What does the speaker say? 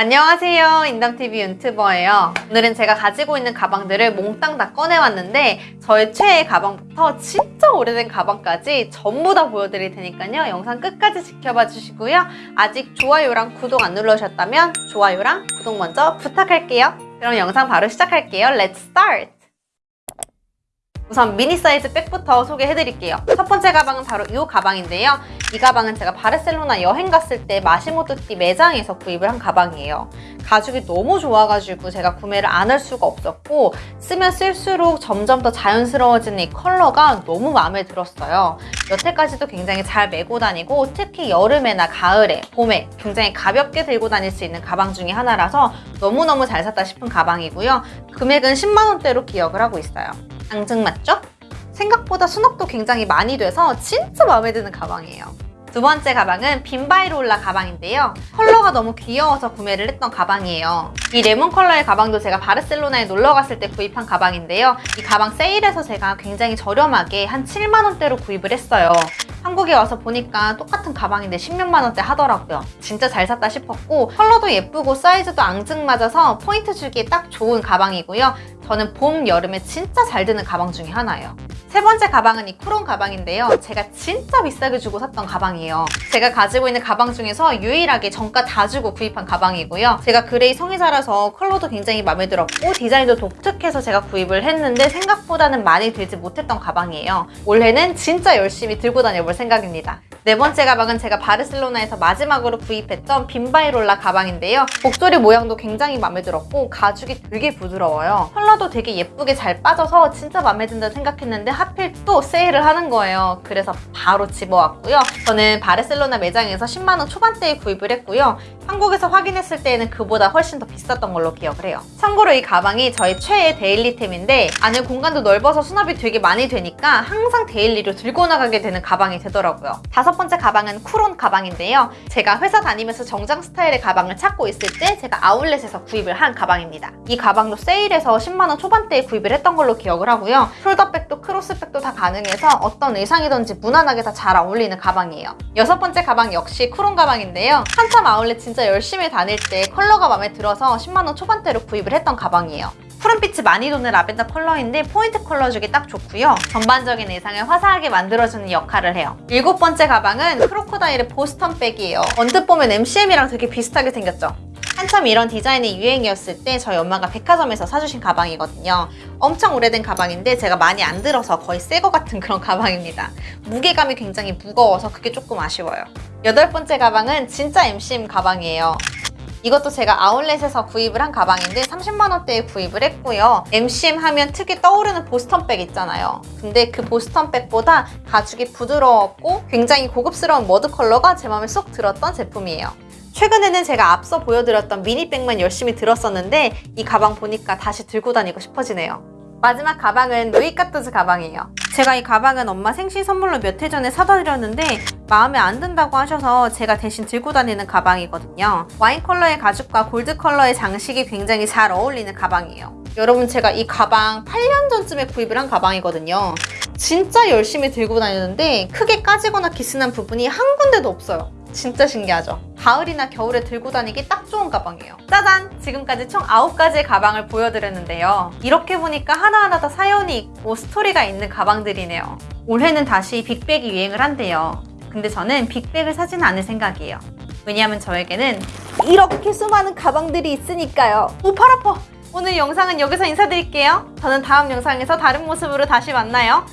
안녕하세요. 인담TV 윤튜버예요. 오늘은 제가 가지고 있는 가방들을 몽땅 다 꺼내왔는데 저의 최애 가방부터 진짜 오래된 가방까지 전부 다 보여드릴 테니까요. 영상 끝까지 지켜봐 주시고요. 아직 좋아요랑 구독 안 눌러주셨다면 좋아요랑 구독 먼저 부탁할게요. 그럼 영상 바로 시작할게요. Let's start! 우선 미니 사이즈 백부터 소개해드릴게요. 첫 번째 가방은 바로 이 가방인데요. 이 가방은 제가 바르셀로나 여행 갔을 때 마시모토띠 매장에서 구입을 한 가방이에요. 가죽이 너무 좋아가지고 제가 구매를 안 할 수가 없었고 쓰면 쓸수록 점점 더 자연스러워지는 이 컬러가 너무 마음에 들었어요. 여태까지도 굉장히 잘 메고 다니고 특히 여름에나 가을에, 봄에 굉장히 가볍게 들고 다닐 수 있는 가방 중에 하나라서 너무너무 잘 샀다 싶은 가방이고요. 금액은 10만원대로 기억을 하고 있어요. 앙증 맞죠? 생각보다 수납도 굉장히 많이 돼서 진짜 마음에 드는 가방이에요. 두 번째 가방은 빈바이롤라 가방인데요. 컬러가 너무 귀여워서 구매를 했던 가방이에요. 이 레몬 컬러의 가방도 제가 바르셀로나에 놀러 갔을 때 구입한 가방인데요. 이 가방 세일해서 제가 굉장히 저렴하게 한 7만 원대로 구입을 했어요. 한국에 와서 보니까 똑같은 가방인데 10몇만 원대 하더라고요. 진짜 잘 샀다 싶었고 컬러도 예쁘고 사이즈도 앙증 맞아서 포인트 주기에 딱 좋은 가방이고요. 저는 봄, 여름에 진짜 잘 드는 가방 중에 하나예요. 세 번째 가방은 이 쿠론 가방인데요. 제가 진짜 비싸게 주고 샀던 가방이에요. 제가 가지고 있는 가방 중에서 유일하게 정가 다 주고 구입한 가방이고요. 제가 그레이 성애자라서 컬러도 굉장히 마음에 들었고 디자인도 독특해서 제가 구입을 했는데 생각보다는 많이 들지 못했던 가방이에요. 올해는 진짜 열심히 들고 다녀볼 생각입니다. 네 번째 가방은 제가 바르셀로나에서 마지막으로 구입했던 빔바이롤라 가방인데요. 목소리 모양도 굉장히 마음에 들었고 가죽이 되게 부드러워요. 컬러도 되게 예쁘게 잘 빠져서 진짜 마음에 든다 생각했는데 하필 또 세일을 하는 거예요. 그래서 바로 집어왔고요. 저는 바르셀로나 매장에서 10만원 초반대에 구입을 했고요. 한국에서 확인했을 때에는 그보다 훨씬 더 비쌌던 걸로 기억을 해요. 참고로 이 가방이 저의 최애 데일리템인데 안에 공간도 넓어서 수납이 되게 많이 되니까 항상 daily로 들고 나가게 되는 가방이 되더라고요. 다섯 번째 가방은 쿠론 가방인데요. 제가 회사 다니면서 정장 스타일의 가방을 찾고 있을 때 제가 아울렛에서 구입을 한 가방입니다. 이 가방도 세일해서 10만원 초반대에 구입을 했던 걸로 기억을 하고요. 숄더백도 크로스백도 다 가능해서 어떤 의상이든지 무난하게 다 잘 어울리는 가방이에요. 여섯 번째 가방 역시 쿠론 가방인데요. 한참 아울렛 진짜 열심히 다닐 때 컬러가 마음에 들어서 10만원 초반대로 구입을 했던 가방이에요. 푸른빛이 많이 도는 라벤더 컬러인데 포인트 컬러 주기 딱 좋고요. 전반적인 의상을 화사하게 만들어주는 역할을 해요. 일곱 번째 가방은 크로코다일의 보스턴 백이에요. 언뜻 보면 MCM이랑 되게 비슷하게 생겼죠? 한참 이런 디자인이 유행이었을 때 저희 엄마가 백화점에서 사주신 가방이거든요. 엄청 오래된 가방인데 제가 많이 안 들어서 거의 새 거 같은 그런 가방입니다. 무게감이 굉장히 무거워서 그게 조금 아쉬워요. 여덟 번째 가방은 진짜 MCM 가방이에요. 이것도 제가 아울렛에서 구입을 한 가방인데 30만원대에 구입을 했고요. MCM 하면 특히 떠오르는 보스턴백 있잖아요. 근데 그 보스턴백보다 가죽이 부드러웠고 굉장히 고급스러운 머드 컬러가 제 마음에 쏙 들었던 제품이에요. 최근에는 제가 앞서 보여드렸던 미니백만 열심히 들었었는데 이 가방 보니까 다시 들고 다니고 싶어지네요. 마지막 가방은 루이카토즈 가방이에요. 제가 이 가방은 엄마 생신 선물로 몇 해 전에 사다 드렸는데 마음에 안 든다고 하셔서 제가 대신 들고 다니는 가방이거든요. 와인 컬러의 가죽과 골드 컬러의 장식이 굉장히 잘 어울리는 가방이에요. 여러분 제가 이 가방 8년 전쯤에 구입을 한 가방이거든요. 진짜 열심히 들고 다니는데 크게 까지거나 기스난 부분이 한 군데도 없어요. 진짜 신기하죠? 가을이나 겨울에 들고 다니기 딱 좋은 가방이에요. 짜잔! 지금까지 총 9가지의 가방을 보여드렸는데요. 이렇게 보니까 하나하나 다 사연이 있고 스토리가 있는 가방들이네요. 올해는 다시 빅백이 유행을 한대요. 근데 저는 빅백을 사지는 않을 생각이에요. 왜냐하면 저에게는 이렇게 수많은 가방들이 있으니까요. 오, 팔 아파! 오늘 영상은 여기서 인사드릴게요. 저는 다음 영상에서 다른 모습으로 다시 만나요.